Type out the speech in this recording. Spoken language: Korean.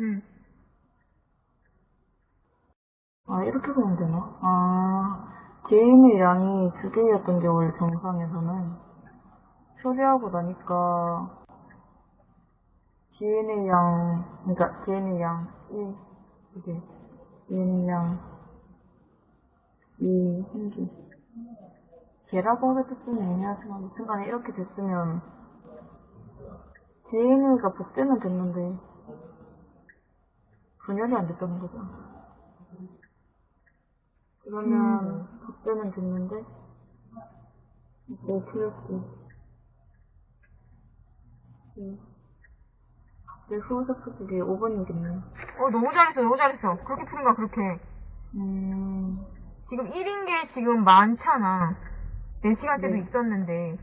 응. 아, 이렇게 보면 되나? 아, 지인의 양이 두 개였던 게 원래 정상에서는 처리하고 나니까 지인의 양, 그러니까 지인의 양 1, 이게 지인의 양 2, 생기 걔라고 하겠좀 애매하지만 순간에 이렇게 됐으면 지인이가 복제는 됐는데 분열이 안 됐다는 거죠. 그러면 복제는 됐는데 이제 틀렸고 이제 후어서 푸직이 5번이겠네요. 어, 너무 잘했어, 너무 잘했어. 그렇게 푸는 거야, 그렇게. 음, 지금 1인 게 지금 많잖아. 4시간째도 네. 있었는데.